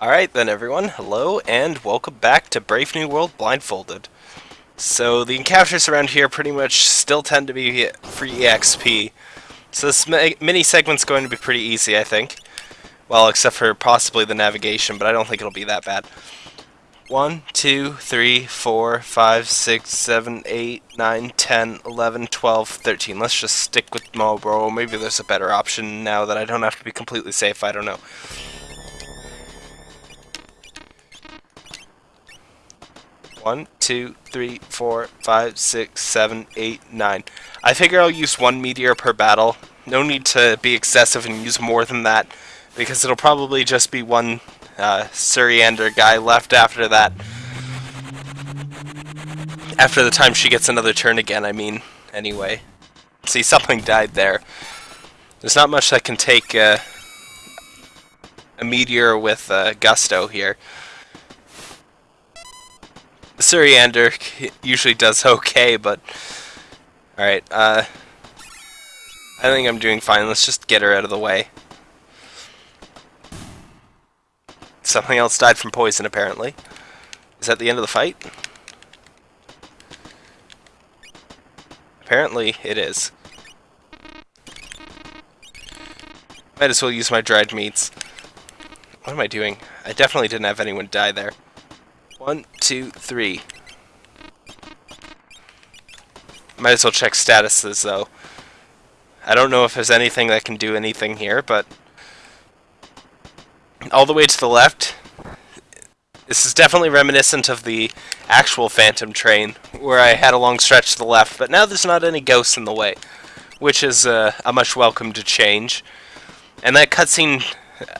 Alright then everyone, hello and welcome back to Brave New World Blindfolded. So the encounters around here pretty much still tend to be free EXP. So this mini segment's going to be pretty easy I think. Well, except for possibly the navigation, but I don't think it'll be that bad. 1, 2, 3, 4, 5, 6, 7, 8, 9, 10, 11, 12, 13. Let's just stick with Malboro. Maybe there's a better option now that I don't have to be completely safe. I don't know. One, two, three, four, five, six, seven, eight, nine. I figure I'll use one meteor per battle. No need to be excessive and use more than that, because it'll probably just be one uh, Suriander guy left after that. After the time she gets another turn again, I mean, anyway. See, something died there. There's not much that can take uh, a meteor with uh, gusto here. Suriander usually does okay, but... Alright, uh... I think I'm doing fine. Let's just get her out of the way. Something else died from poison, apparently. Is that the end of the fight? Apparently, it is. Might as well use my dried meats. What am I doing? I definitely didn't have anyone die there. One, two, three. Might as well check statuses, though. I don't know if there's anything that can do anything here, but... All the way to the left, this is definitely reminiscent of the actual Phantom train, where I had a long stretch to the left, but now there's not any ghosts in the way, which is uh, a much welcomed change. And that cutscene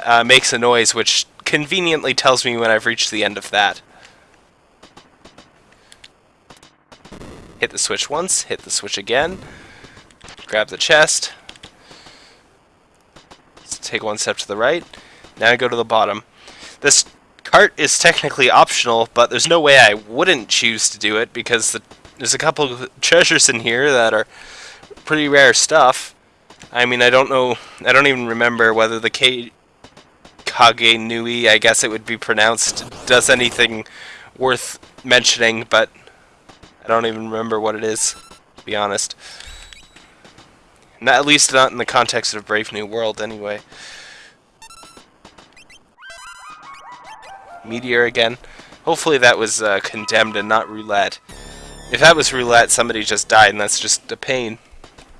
uh, makes a noise, which conveniently tells me when I've reached the end of that. Hit the switch once, hit the switch again, grab the chest, take one step to the right, now I go to the bottom. This cart is technically optional, but there's no way I wouldn't choose to do it because the, there's a couple treasures in here that are pretty rare stuff. I mean, I don't know, I don't even remember whether the K Kage Nui, I guess it would be pronounced, does anything worth mentioning, but I don't even remember what it is, to be honest. Not, at least not in the context of Brave New World, anyway. Meteor again. Hopefully that was uh, condemned and not roulette. If that was roulette, somebody just died, and that's just a pain.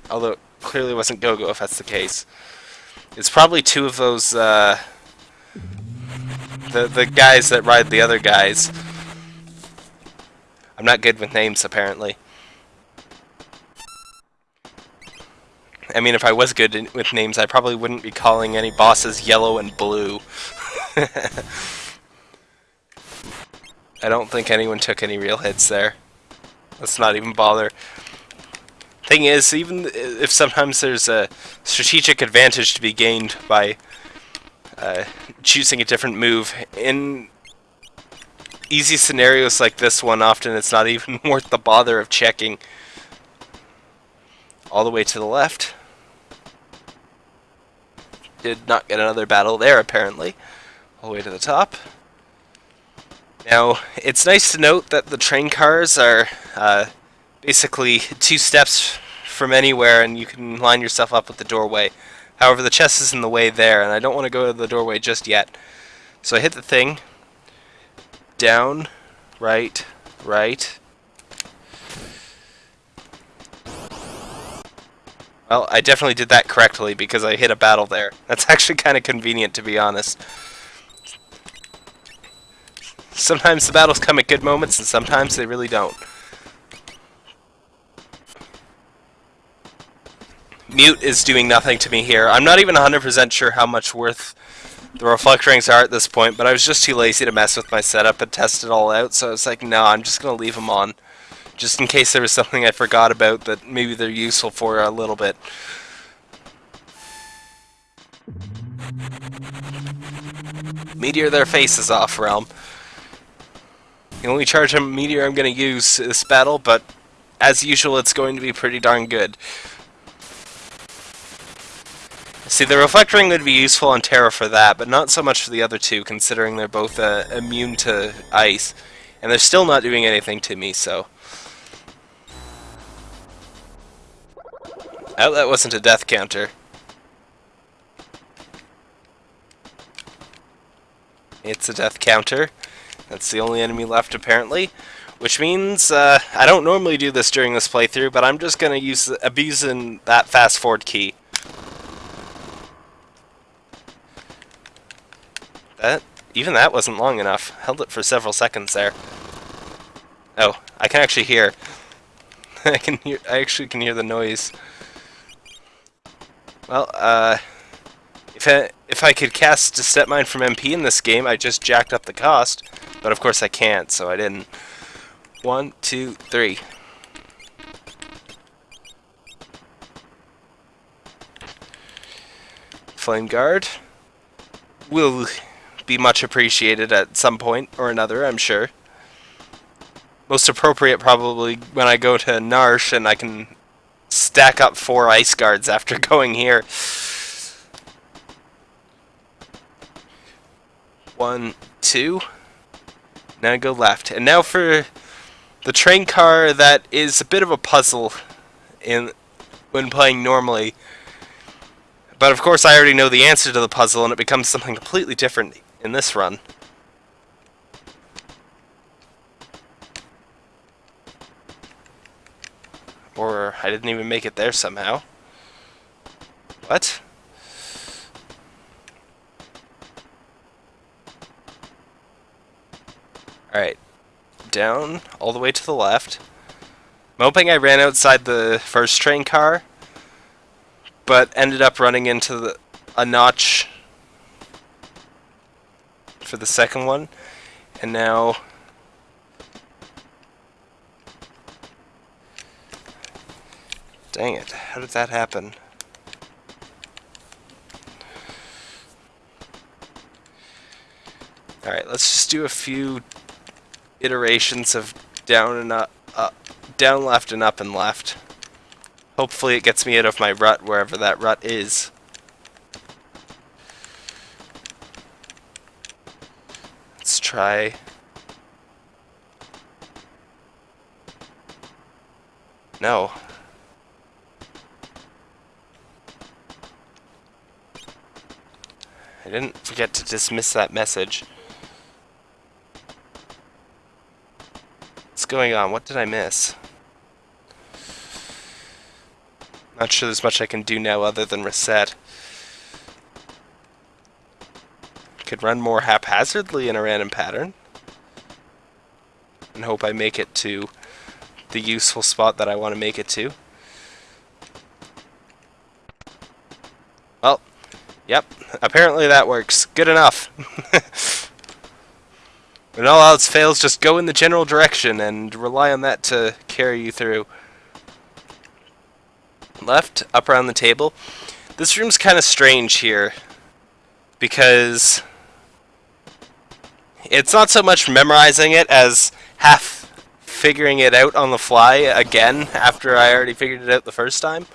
Although it clearly wasn't Go-Go if that's the case. It's probably two of those, uh, the, the guys that ride the other guys. I'm not good with names, apparently. I mean, if I was good with names, I probably wouldn't be calling any bosses yellow and blue. I don't think anyone took any real hits there. Let's not even bother. Thing is, even if sometimes there's a strategic advantage to be gained by uh, choosing a different move, in easy scenarios like this one, often it's not even worth the bother of checking. All the way to the left. Did not get another battle there, apparently. All the way to the top. Now, it's nice to note that the train cars are uh, basically two steps from anywhere and you can line yourself up with the doorway. However, the chest is in the way there, and I don't want to go to the doorway just yet. So I hit the thing, down, right, right. Well, I definitely did that correctly because I hit a battle there. That's actually kind of convenient to be honest. Sometimes the battles come at good moments and sometimes they really don't. Mute is doing nothing to me here. I'm not even 100% sure how much worth the reflect rings are at this point, but I was just too lazy to mess with my setup and test it all out, so I was like, no, I'm just going to leave them on. Just in case there was something I forgot about that maybe they're useful for a little bit. Meteor their faces off, Relm. The only charge of meteor I'm going to use this battle, but as usual it's going to be pretty darn good. See, the Reflect Ring would be useful on Terra for that, but not so much for the other two, considering they're both uh, immune to ice. And they're still not doing anything to me, so... Oh, that wasn't a death counter. It's a death counter. That's the only enemy left, apparently. Which means, uh, I don't normally do this during this playthrough, but I'm just going to use abusing that fast forward key. That even that wasn't long enough. Held it for several seconds there. Oh, I can actually hear. I can hear. I actually can hear the noise. Well, uh, if I, if I could cast a step mine from MP in this game, I just jacked up the cost. But of course I can't, so I didn't. One, two, three. Flame Guard will be much appreciated at some point or another, I'm sure. Most appropriate probably when I go to Narshe and I can stack up four ice guards after going here. One, two. Now go left. And now for the train car that is a bit of a puzzle in when playing normally. But of course I already know the answer to the puzzle and it becomes something completely different in this run. Or I didn't even make it there somehow. What? Alright. Down, all the way to the left. I'm hoping I ran outside the first train car, but ended up running into the, a notch for the second one. And now... Dang it, how did that happen? Alright, let's just do a few iterations of down and up, up, down left and up and left. Hopefully it gets me out of my rut wherever that rut is. Try. No. I didn't forget to dismiss that message. What's going on? What did I miss? Not sure there's much I can do now other than reset. Could run more haphazardly in a random pattern. And hope I make it to the useful spot that I want to make it to. Well, yep, apparently that works. Good enough. when all else fails, just go in the general direction and rely on that to carry you through. Left, up around the table. This room's kind of strange here because it's not so much memorizing it as half figuring it out on the fly again after I already figured it out the first time.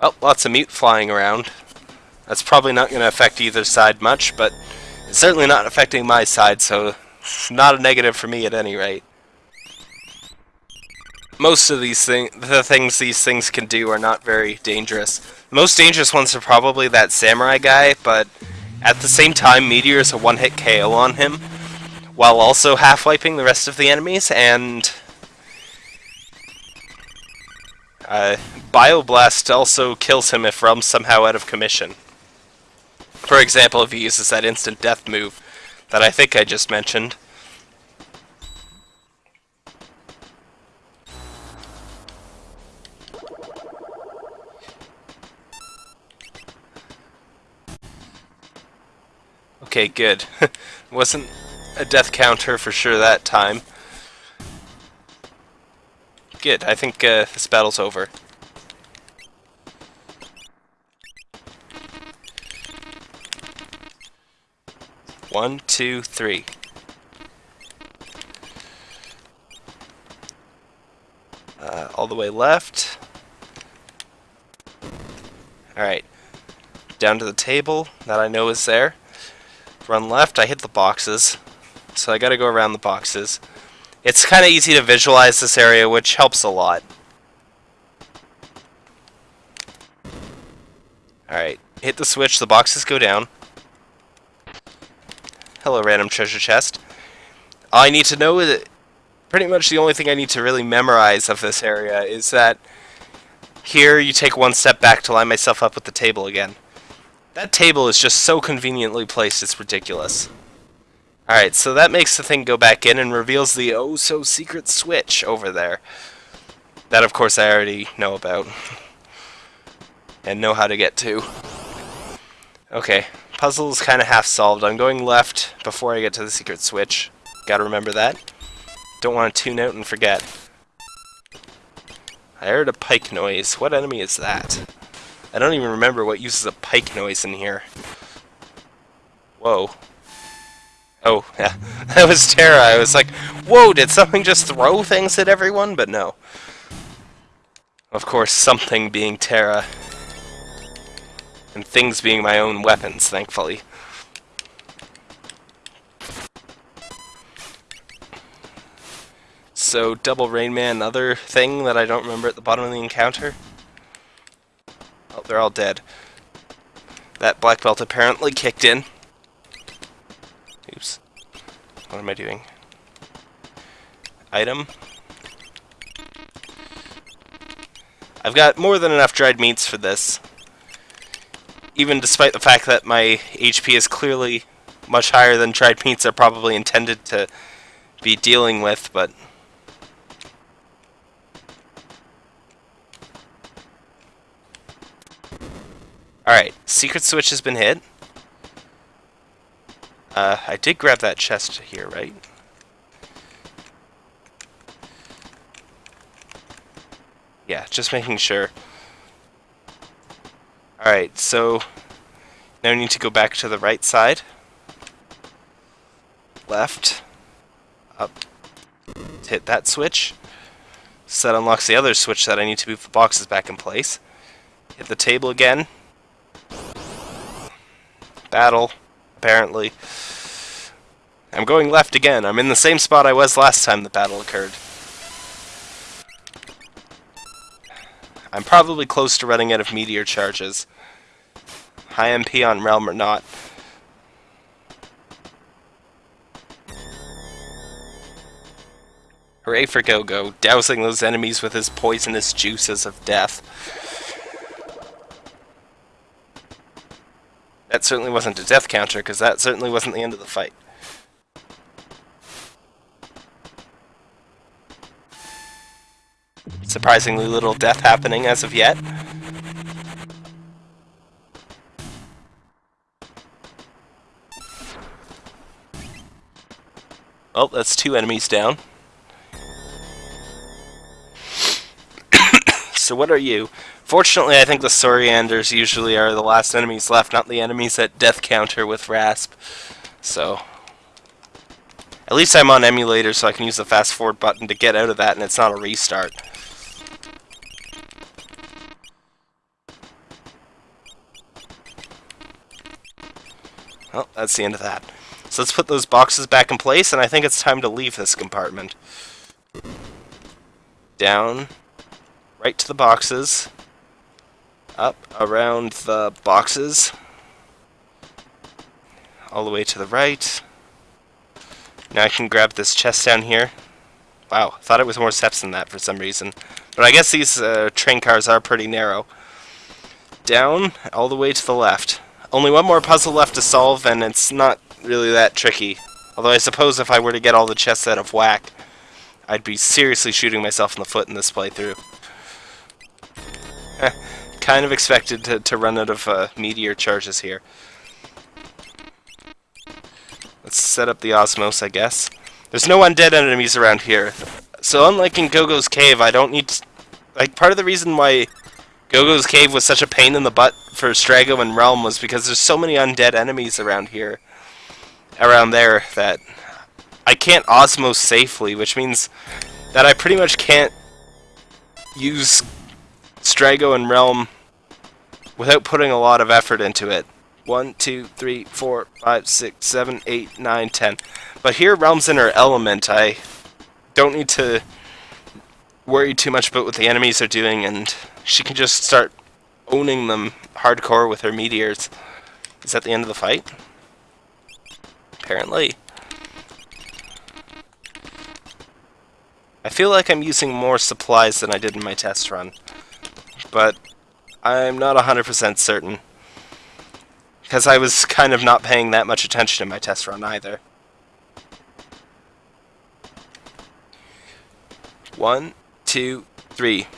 Oh, lots of meat flying around. That's probably not going to affect either side much, but it's certainly not affecting my side, so not a negative for me at any rate most of these things, the things these things can do are not very dangerous. The most dangerous ones are probably that samurai guy, but at the same time, Meteor is a one-hit KO on him, while also half-wiping the rest of the enemies, and... Uh, Bioblast also kills him if Relm's somehow out of commission. For example, if he uses that instant death move that I think I just mentioned. Okay, good. Wasn't a death counter for sure that time. Good, I think uh, this battle's over. One, two, three. Uh, all the way left. Alright. Down to the table that I know is there. Run left, I hit the boxes. So I gotta go around the boxes. It's kind of easy to visualize this area, which helps a lot. Alright, hit the switch, the boxes go down. Hello, random treasure chest. All I need to know is pretty much the only thing I need to really memorize of this area is that here you take one step back to line myself up with the table again. That table is just so conveniently placed, it's ridiculous. Alright, so that makes the thing go back in and reveals the oh so secret switch over there. That of course I already know about. And know how to get to. Okay, puzzle's kind of half solved. I'm going left before I get to the secret switch. Gotta remember that. Don't want to tune out and forget. I heard a pike noise. What enemy is that? I don't even remember what uses a pike noise in here. Whoa. Oh, yeah. that was Terra. I was like, whoa, did something just throw things at everyone? But no. Of course, something being Terra. And things being my own weapons, thankfully. So, double Rain Man, other thing that I don't remember at the bottom of the encounter? Oh, they're all dead. That black belt apparently kicked in. Oops. What am I doing? Item. I've got more than enough dried meats for this. Even despite the fact that my HP is clearly much higher than dried meats are probably intended to be dealing with, but... Alright, secret switch has been hit. Uh, I did grab that chest here, right? Yeah, just making sure. Alright, so now we need to go back to the right side. Left. Up. Hit that switch. So that unlocks the other switch that I need to move the boxes back in place. Hit the table again battle, apparently. I'm going left again. I'm in the same spot I was last time the battle occurred. I'm probably close to running out of meteor charges. High MP on Relm or not. Hooray for Gogo, dousing those enemies with his poisonous juices of death. That certainly wasn't a death counter, because that certainly wasn't the end of the fight. Surprisingly little death happening as of yet. Well, that's two enemies down. So what are you? Fortunately, I think the Surianders usually are the last enemies left, not the enemies at death counter with Rasp. So, at least I'm on emulator, so I can use the fast forward button to get out of that, and it's not a restart. Well, that's the end of that. So let's put those boxes back in place, and I think it's time to leave this compartment. Down, right to the boxes up around the boxes all the way to the right. Now I can grab this chest down here. Wow, thought it was more steps than that for some reason. But I guess these uh, train cars are pretty narrow. Down, all the way to the left. Only one more puzzle left to solve, and it's not really that tricky. Although I suppose if I were to get all the chests out of whack, I'd be seriously shooting myself in the foot in this playthrough kind of expected to, to run out of uh, meteor charges here. Let's set up the Osmos, I guess. There's no undead enemies around here. So unlike in Gogo's Cave, I don't need... To, like, part of the reason why Gogo's Cave was such a pain in the butt for Strago and Relm was because there's so many undead enemies around here. Around there that I can't Osmos safely, which means that I pretty much can't use Strago and Relm without putting a lot of effort into it. One, two, three, four, five, six, seven, eight, nine, ten. But here, Relm's in her element. I don't need to worry too much about what the enemies are doing, and she can just start owning them hardcore with her meteors. Is that the end of the fight? Apparently. I feel like I'm using more supplies than I did in my test run, but I'm not 100% certain. Because I was kind of not paying that much attention in my test run either. One, two, three.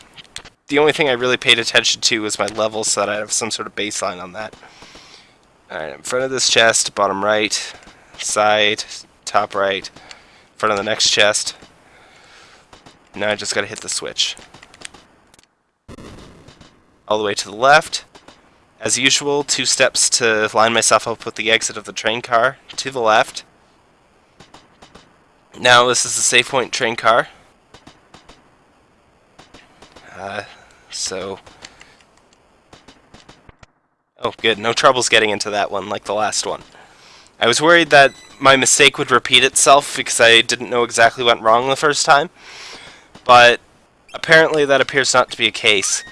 The only thing I really paid attention to was my level so that I have some sort of baseline on that. Alright, in front of this chest, bottom right, side, top right, front of the next chest. Now I just gotta hit the switch. All the way to the left. As usual, two steps to line myself up with the exit of the train car. To the left. Now this is the safe point train car. Uh, so... Oh, good. No troubles getting into that one like the last one. I was worried that my mistake would repeat itself because I didn't know exactly what went wrong the first time. But apparently that appears not to be a case.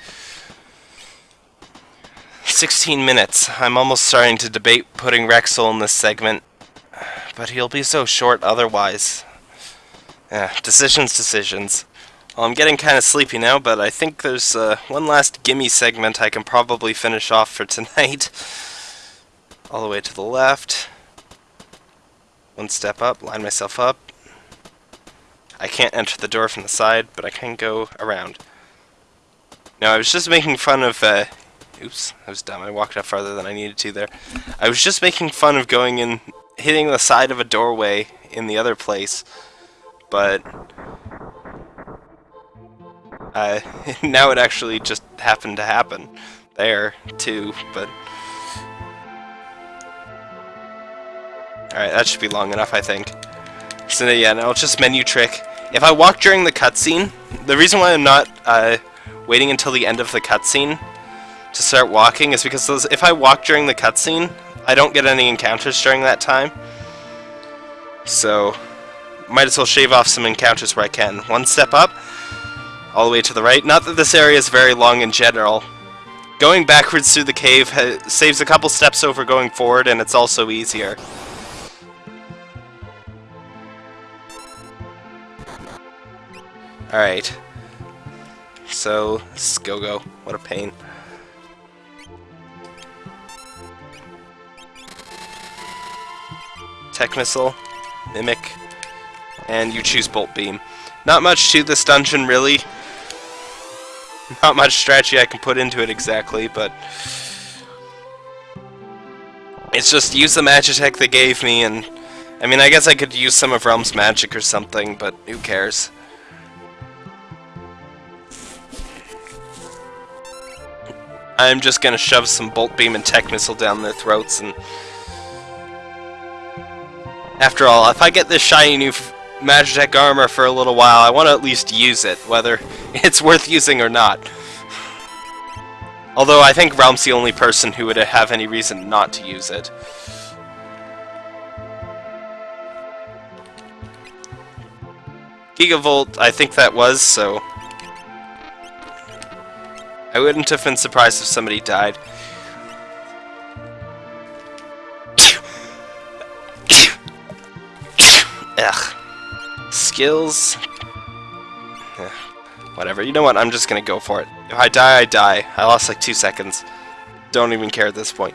16 minutes. I'm almost starting to debate putting Wrexsoul in this segment. But he'll be so short otherwise. Decisions, decisions. Well, I'm getting kind of sleepy now, but I think there's uh, one last gimme segment I can probably finish off for tonight. All the way to the left. One step up, line myself up. I can't enter the door from the side, but I can go around. Now, I was just making fun of... Uh, oops, I was dumb. I walked up farther than I needed to there. I was just making fun of going in, hitting the side of a doorway in the other place, but uh, now it actually just happened to happen there, too, but... Alright, that should be long enough, I think. So yeah, now it's just menu trick. If I walk during the cutscene, the reason why I'm not uh, waiting until the end of the cutscene to start walking is because those, if I walk during the cutscene, I don't get any encounters during that time. So, might as well shave off some encounters where I can. One step up, all the way to the right. Not that this area is very long in general. Going backwards through the cave saves a couple steps over going forward, and it's also easier. Alright. So, this Go-Go. What a pain. Tech Missile, Mimic, and you choose Bolt Beam. Not much to this dungeon, really. Not much strategy I can put into it exactly, but... It's just use the Magitech they gave me, and... I mean, I guess I could use some of Relm's magic or something, but who cares? I'm just gonna shove some Bolt Beam and Tech Missile down their throats, and... After all, if I get this shiny new Magitech armor for a little while, I want to at least use it, whether it's worth using or not. Although I think Relm's the only person who would have any reason not to use it. Gigavolt, I think that was, so... I wouldn't have been surprised if somebody died. Ugh skills. Whatever. You know what? I'm just gonna go for it. If I die, I die. I lost like two seconds. Don't even care at this point.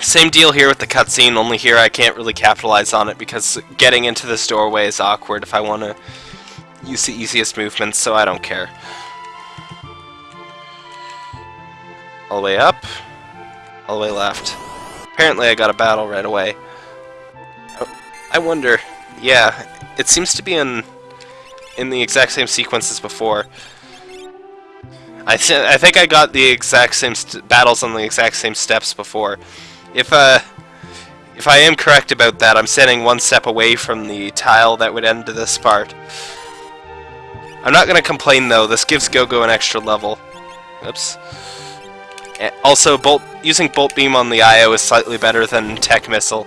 Same deal here with the cutscene, only here I can't really capitalize on it because getting into this doorway is awkward if I want to use the easiest movements, so I don't care. All the way up, all the way left. Apparently I got a battle right away. I wonder... Yeah, it seems to be in in the exact same sequence as before. I, th I think I got the exact same battles on the exact same steps before. If uh, If I am correct about that, I'm standing one step away from the tile that would end this part. I'm not going to complain though, this gives Gogo an extra level. Oops. Eh, also, bolt using Bolt Beam on the IO is slightly better than Tech Missile.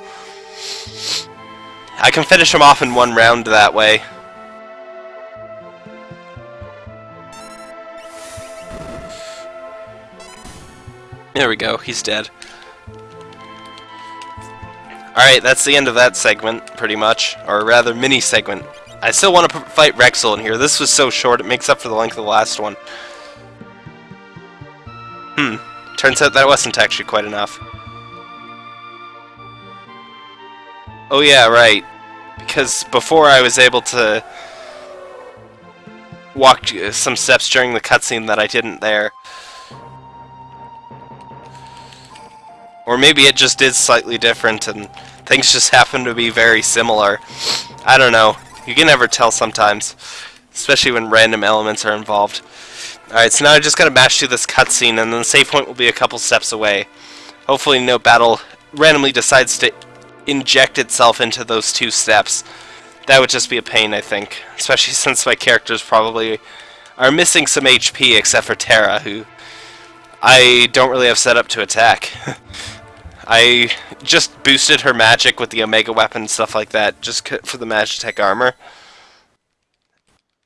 I can finish him off in one round that way. There we go, he's dead. Alright, that's the end of that segment, pretty much. Or rather, mini-segment. I still want to fight Wrexsoul in here. This was so short, it makes up for the length of the last one. Hmm. Turns out that wasn't actually quite enough. Oh yeah, right. Because before I was able to walk uh, some steps during the cutscene that I didn't there. Or maybe it just is slightly different and things just happen to be very similar. I don't know. You can never tell sometimes. Especially when random elements are involved. Alright, so now I just gotta mash through this cutscene and then the save point will be a couple steps away. Hopefully no battle randomly decides to inject itself into those two steps. That would just be a pain, I think. Especially since my characters probably are missing some HP except for Terra, who I don't really have set up to attack. I just boosted her magic with the Omega weapon and stuff like that, just for the Magitech armor.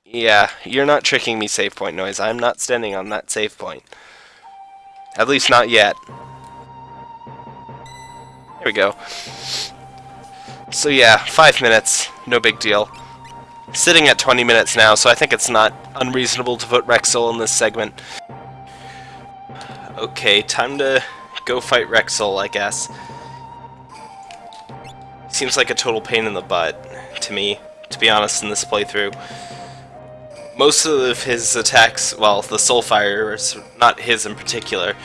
Yeah, you're not tricking me, save point noise. I'm not standing on that save point. At least not yet. There we go. So yeah, five minutes, no big deal. Sitting at 20 minutes now, so I think it's not unreasonable to put Wrexsoul in this segment. Okay, time to go fight Wrexsoul, I guess. Seems like a total pain in the butt to me, to be honest, in this playthrough. Most of his attacks, well, the Soulfires, not his in particular,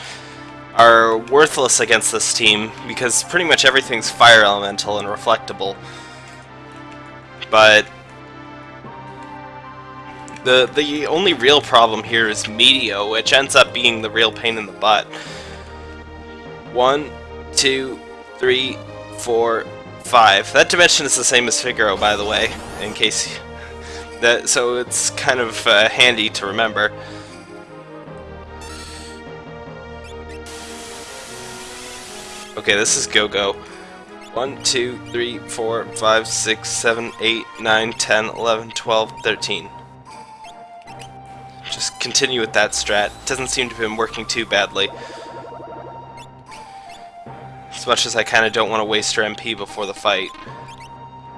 are worthless against this team because pretty much everything's fire elemental and reflectable. But the the only real problem here is Meteo, which ends up being the real pain in the butt. One, two, three, four, five. That dimension is the same as Figaro, by the way, in case that. So it's kind of uh, handy to remember. Okay, this is Go-Go. 1, 2, 3, 4, 5, 6, 7, 8, 9, 10, 11, 12, 13. Just continue with that strat. Doesn't seem to have been working too badly. As much as I kind of don't want to waste her MP before the fight.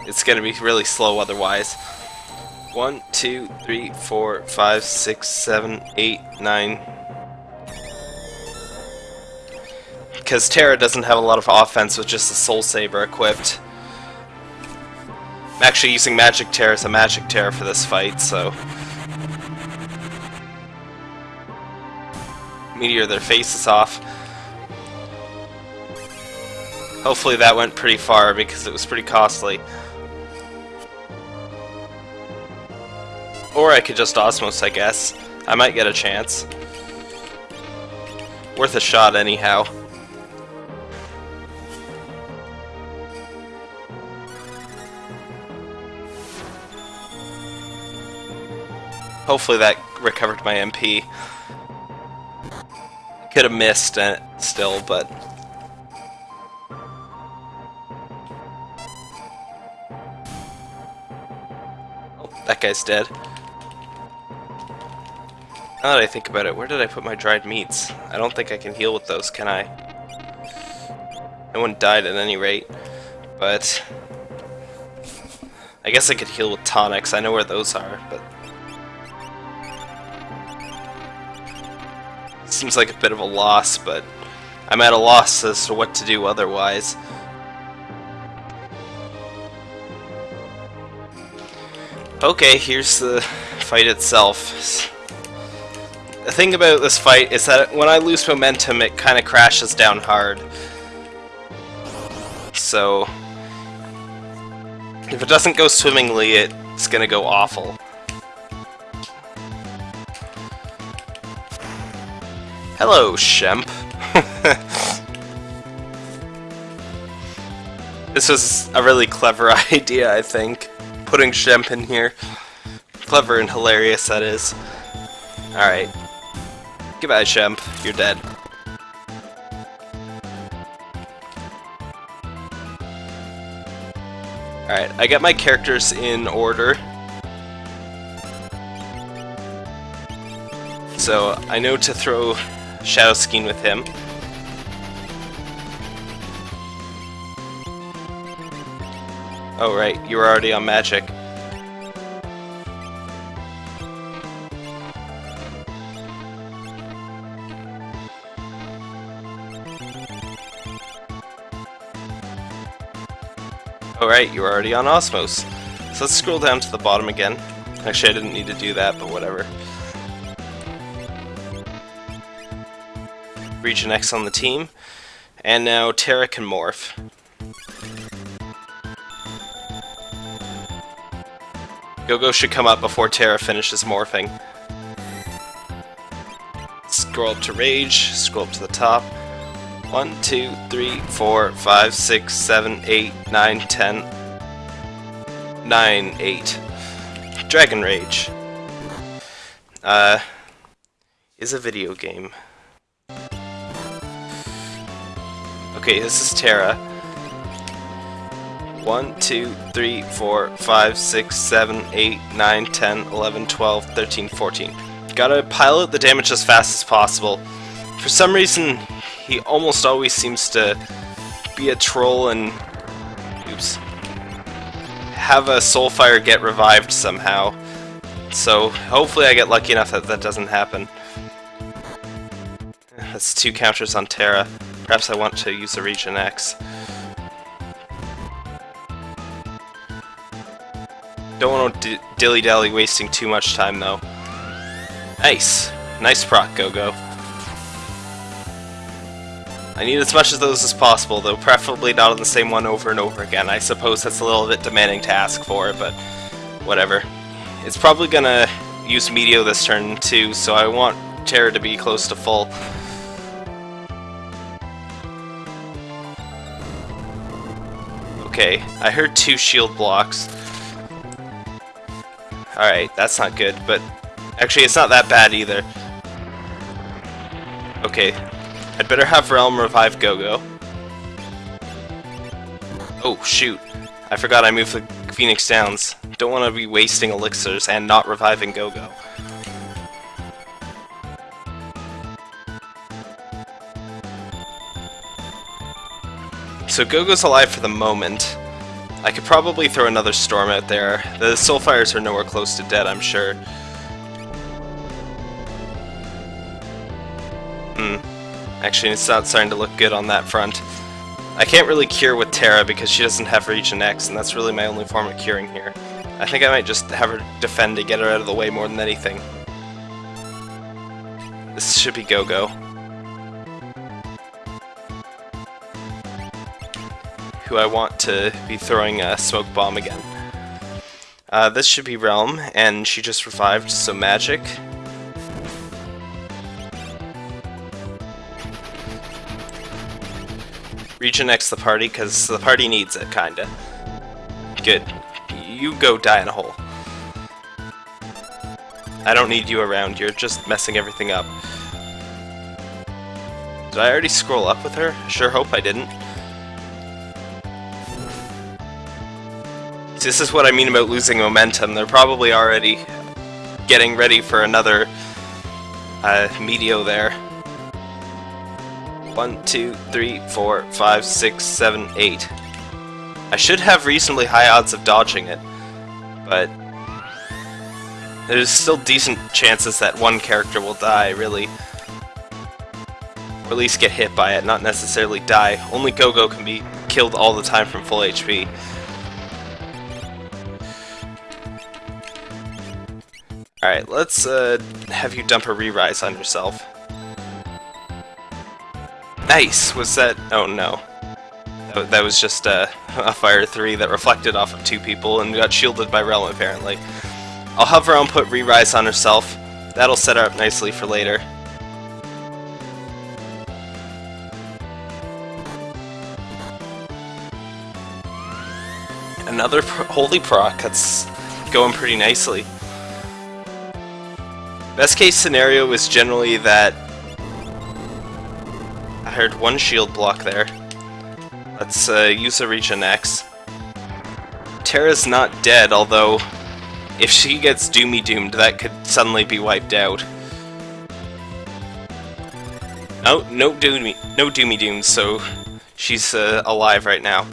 It's going to be really slow otherwise. 1, 2, 3, 4, 5, 6, 7, 8, 9, because Terra doesn't have a lot of offense with just the Soul Saber equipped. I'm actually using Magic Terra as a Magic Terra for this fight, so... Meteor their faces off. Hopefully that went pretty far because it was pretty costly. Or I could just Osmos, I guess. I might get a chance. Worth a shot anyhow. Hopefully that recovered my MP. Could have missed it still, but... Oh, that guy's dead. Now that I think about it, where did I put my dried meats? I don't think I can heal with those, can I? No one died at any rate, but... I guess I could heal with tonics, I know where those are, but Seems like a bit of a loss, but I'm at a loss as to what to do otherwise. Okay, here's the fight itself. The thing about this fight is that when I lose momentum, it kind of crashes down hard. So, if it doesn't go swimmingly, it's gonna go awful. Hello, Shemp. This was a really clever idea, I think. Putting Shemp in here. Clever and hilarious, that is. Alright. Goodbye, Shemp. You're dead. Alright, I got my characters in order. So, I know to throw Shadow Skein with him. Oh right, you were already on magic. Oh, Alright, you're already on Osmos. So let's scroll down to the bottom again. Actually, I didn't need to do that, but whatever. Region X on the team. And now Terra can morph. Go-Go should come up before Terra finishes morphing. Scroll up to Rage, scroll up to the top. 1, 2, 3, 4, 5, 6, 7, 8, 9, 10, 9, 8. Dragon Rage. Uh, is a video game. Okay, this is Terra. 1, 2, 3, 4, 5, 6, 7, 8, 9, 10, 11, 12, 13, 14. Gotta pilot the damage as fast as possible. For some reason, he almost always seems to be a troll and... Oops. Have a Soulfire get revived somehow. So, hopefully I get lucky enough that that doesn't happen. That's two counters on Terra. Perhaps I want to use a Region X. Don't want to dilly-dally wasting too much time, though. Nice. Nice proc, Go-Go. I need as much of those as possible, though preferably not on the same one over and over again. I suppose that's a little bit demanding to ask for, but whatever. It's probably gonna use Meteo this turn, too, so I want Terra to be close to full. Okay, I heard two shield blocks. Alright, that's not good, but actually it's not that bad either. Okay, I'd better have Relm revive Go-Go. Oh, shoot. I forgot I moved the Phoenix Downs. Don't want to be wasting elixirs and not reviving Go-Go. So Go-Go's alive for the moment. I could probably throw another storm out there. The Soulfires are nowhere close to dead, I'm sure. Actually, it's not starting to look good on that front. I can't really cure with Terra because she doesn't have Region X, and that's really my only form of curing here. I think I might just have her defend to get her out of the way more than anything. This should be Go-Go. who I want to be throwing a smoke bomb again. Uh, this should be Relm, and she just revived, so magic. X the party, because the party needs it, kinda. Good. You go die in a hole. I don't need you around, you're just messing everything up. Did I already scroll up with her? Sure hope I didn't. This is what I mean about losing momentum. They're probably already getting ready for another uh, Meteo there. One, two, three, four, five, six, seven, eight. I should have reasonably high odds of dodging it, but there's still decent chances that one character will die, really. Or at least get hit by it, not necessarily die. Only Go-Go can be killed all the time from full HP. Alright, let's uh, have you dump a re-rise on yourself. Nice! Was that... oh no. That was just a Fire 3 that reflected off of two people and got shielded by Relm apparently. I'll have Relm put re-rise on herself. That'll set her up nicely for later. Another pro holy proc, that's going pretty nicely. Best case scenario is generally that... Heard one shield block there. Let's uh, use a Regen X. Terra's not dead, although if she gets Doomy Doomed, that could suddenly be wiped out. Oh, no Doomy, no Doomy Dooms, so she's uh, alive right now.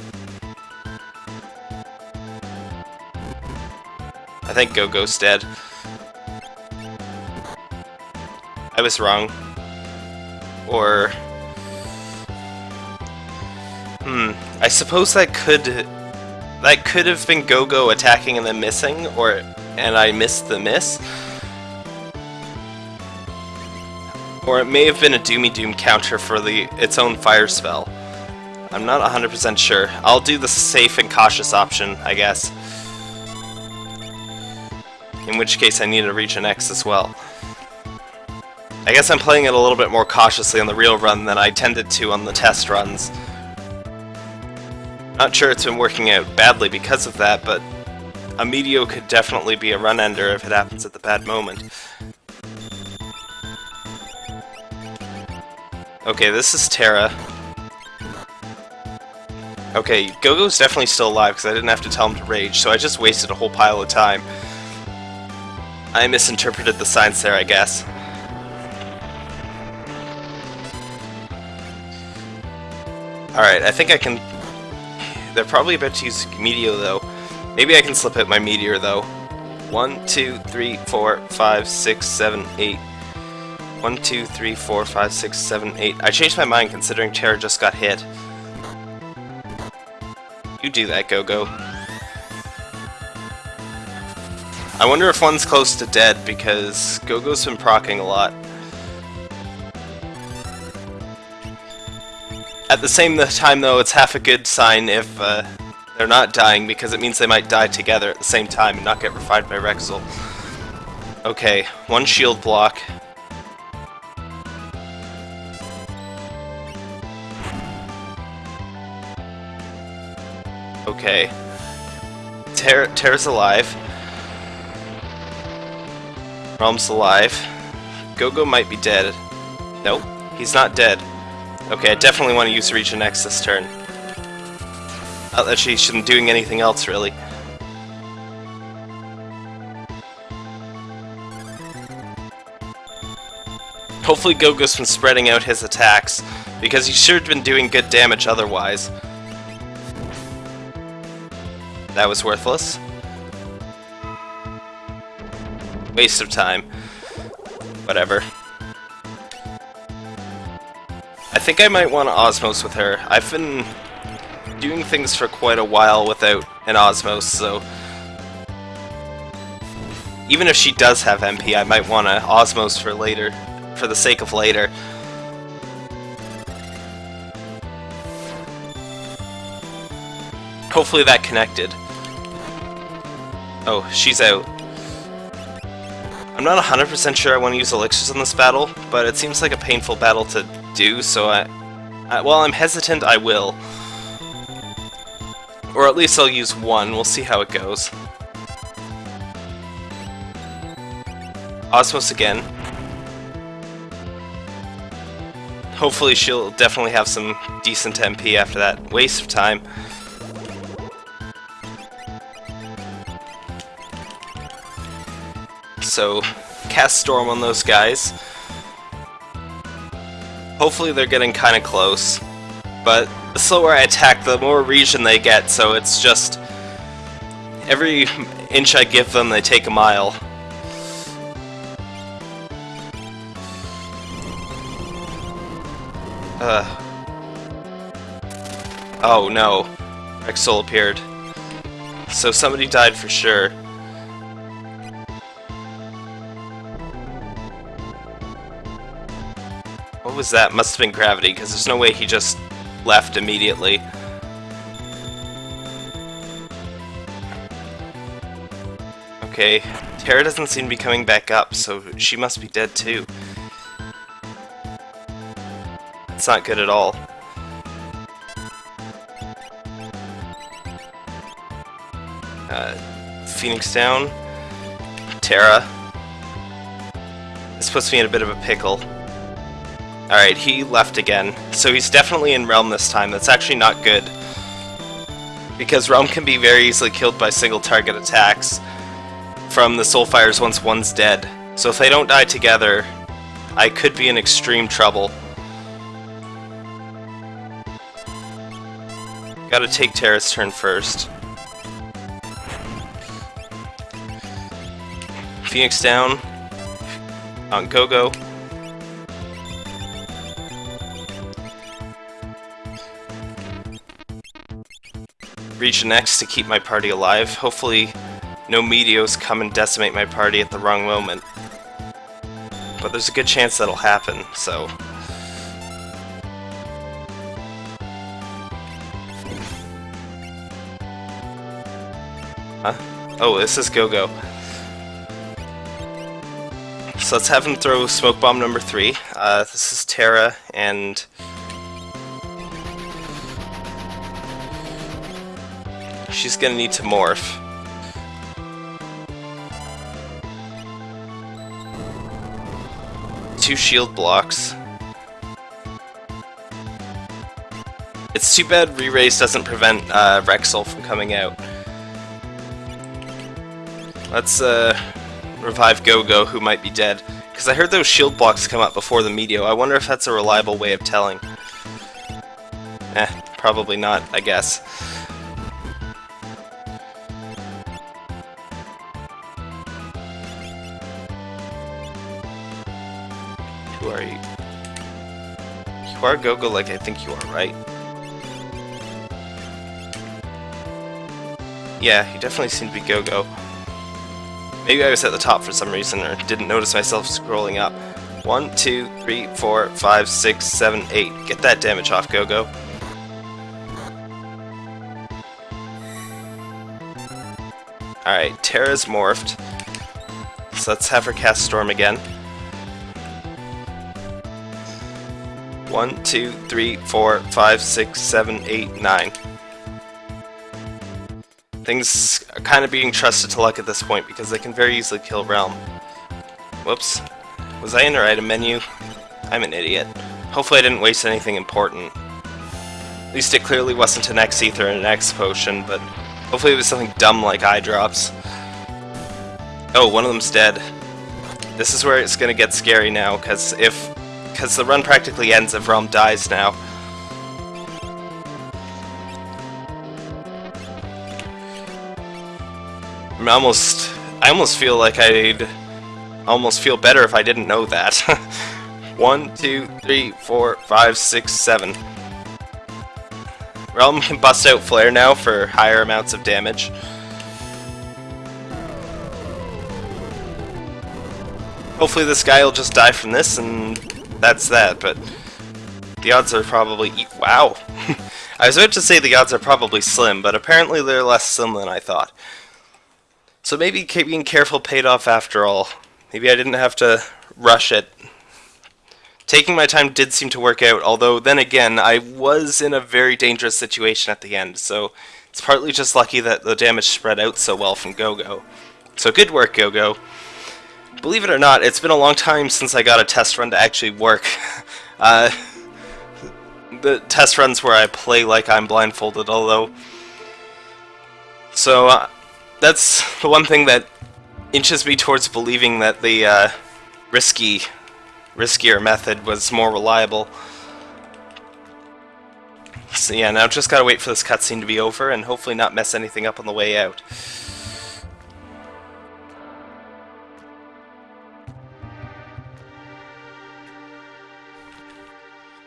I think Gogo's dead. I was wrong. Or... Hmm, I suppose that could... That could have been Gogo attacking and then missing, or... and I missed the miss. Or it may have been a Doomy Doom counter for the its own fire spell. I'm not 100% sure. I'll do the safe and cautious option, I guess in which case I need to Regen X as well. I guess I'm playing it a little bit more cautiously on the real run than I tended to on the test runs. Not sure it's been working out badly because of that, but a Meteor could definitely be a run ender if it happens at the bad moment. Okay, this is Terra. Okay, Gogo's definitely still alive because I didn't have to tell him to rage, so I just wasted a whole pile of time. I misinterpreted the signs there, I guess. Alright, I think I can... They're probably about to use Meteor, though. Maybe I can slip out my Meteor, though. One, two, three, four, five, six, seven, eight. One, two, three, four, five, six, seven, eight. I changed my mind considering Terra just got hit. You do that, Gogo. I wonder if one's close to dead, because Gogo's been procking a lot. At the same time, though, it's half a good sign if uh, they're not dying, because it means they might die together at the same time and not get revived by Wrexsoul. Okay, one shield block. Okay. Ter Terra's alive. Relm's alive. Gogo might be dead. Nope, he's not dead. Okay, I definitely want to use Regen X this turn. Not that she shouldn't be doing anything else, really. Hopefully Gogo's been spreading out his attacks, because he should have been doing good damage otherwise. That was worthless. Waste of time. Whatever. Think I might want to Osmose with her. I've been doing things for quite a while without an Osmose, so... Even if she does have MP, I might want to Osmose for later, for the sake of later. Hopefully that connected. Oh, she's out. I'm not 100% sure I want to use elixirs in this battle, but it seems like a painful battle to do, so I, I, while I'm hesitant, I will. Or at least I'll use one, we'll see how it goes. Osmose again. Hopefully she'll definitely have some decent MP after that waste of time. so cast Storm on those guys. Hopefully they're getting kind of close, but the slower I attack, the more region they get, so it's just... Every inch I give them, they take a mile. Uh. Oh no. Wrexsoul appeared. So somebody died for sure. What was that? Must have been gravity, because there's no way he just left immediately. Okay, Terra doesn't seem to be coming back up, so she must be dead too. It's not good at all. Uh, Phoenix down. Terra. This puts me in a bit of a pickle. Alright, he left again. So he's definitely in Relm this time. That's actually not good. Because Relm can be very easily killed by single target attacks from the Soulfires once one's dead. So if they don't die together, I could be in extreme trouble. Gotta take Terra's turn first. Phoenix down. On Gogo. Regen X to keep my party alive. Hopefully no Meteos come and decimate my party at the wrong moment. But there's a good chance that'll happen, so... Huh? Oh, this is Gogo. -Go. So let's have him throw smoke bomb number three. Uh, this is Terra, and she's gonna need to morph. Two shield blocks. It's too bad Re-Raise doesn't prevent uh, Wrexsoul from coming out. Let's uh, revive Gogo, who might be dead. Because I heard those shield blocks come up before the Meteo. I wonder if that's a reliable way of telling. Eh, probably not, I guess. Are you? You are Gogo like I think you are, right? Yeah, you definitely seem to be Gogo. Maybe I was at the top for some reason or didn't notice myself scrolling up. One, two, three, four, five, six, seven, eight. Get that damage off, Gogo. Alright, Terra's morphed. So let's have her cast Storm again. One, two, three, four, five, six, seven, eight, nine. Things are kind of being trusted to luck at this point because they can very easily kill Relm. Whoops. Was I in the item menu? I'm an idiot. Hopefully I didn't waste anything important. At least it clearly wasn't an X Ether and an X Potion, but hopefully it was something dumb like Eye Drops. Oh, one of them's dead. This is where it's gonna get scary now, because if... Because the run practically ends if Relm dies now. I'm almost, I almost feel like I'd almost feel better if I didn't know that. One, two, three, four, five, six, seven. Relm can bust out Flare now for higher amounts of damage. Hopefully this guy will just die from this and that's that, but the odds are probably... Wow! I was about to say the odds are probably slim, but apparently they're less slim than I thought. So maybe being careful paid off after all. Maybe I didn't have to rush it. Taking my time did seem to work out, although then again, I was in a very dangerous situation at the end, so it's partly just lucky that the damage spread out so well from Gogo. So good work, Gogo. Believe it or not, it's been a long time since I got a test run to actually work. uh, the test runs where I play like I'm blindfolded, although... So, uh, that's the one thing that inches me towards believing that the uh, risky, riskier method was more reliable. So yeah, now just gotta wait for this cutscene to be over and hopefully not mess anything up on the way out.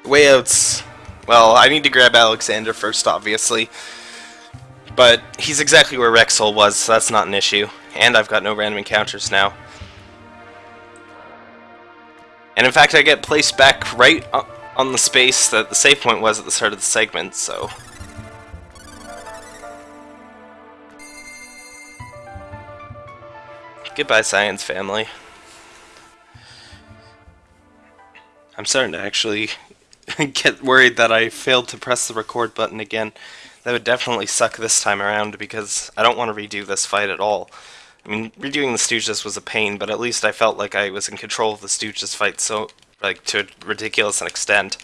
Way. Well, I need to grab Alexander first, obviously. But he's exactly where Wrexsoul was, so that's not an issue. And I've got no random encounters now. And in fact, I get placed back right on the space that the save point was at the start of the segment, so... Goodbye, science family. I'm starting to actually get worried that I failed to press the record button again. That would definitely suck this time around because I don't want to redo this fight at all. I mean, redoing the Stooges was a pain, but at least I felt like I was in control of the Stooges fight so, like, to a ridiculous an extent.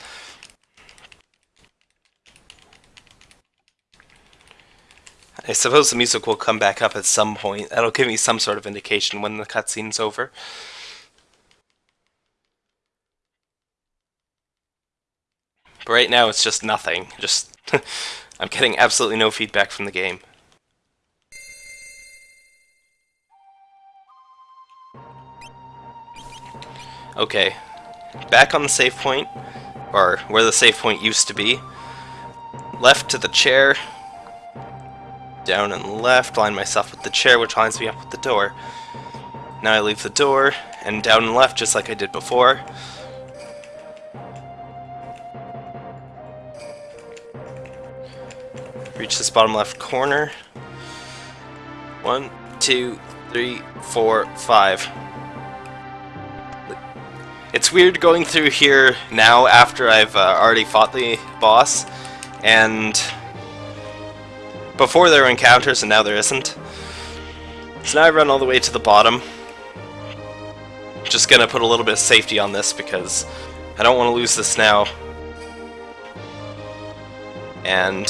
I suppose the music will come back up at some point. That'll give me some sort of indication when the cutscene's over. But right now it's just nothing. Just I'm getting absolutely no feedback from the game. Okay, back on the save point, or where the save point used to be. Left to the chair, down and left, line myself with the chair, which lines me up with the door. Now I leave the door, and down and left just like I did before. Reach this bottom left corner. One, two, three, four, five. It's weird going through here now after I've uh, already fought the boss, and before there were encounters and now there isn't. So now I run all the way to the bottom. Just gonna put a little bit of safety on this because I don't want to lose this now. And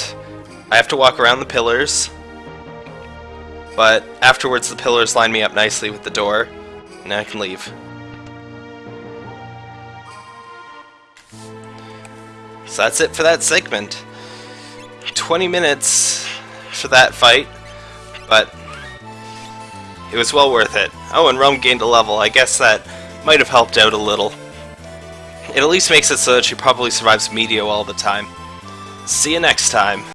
I have to walk around the pillars, but afterwards the pillars line me up nicely with the door, and I can leave. So that's it for that segment. 20 minutes for that fight, but it was well worth it. Oh, and Relm gained a level. I guess that might have helped out a little. It at least makes it so that she probably survives Medio all the time. See you next time.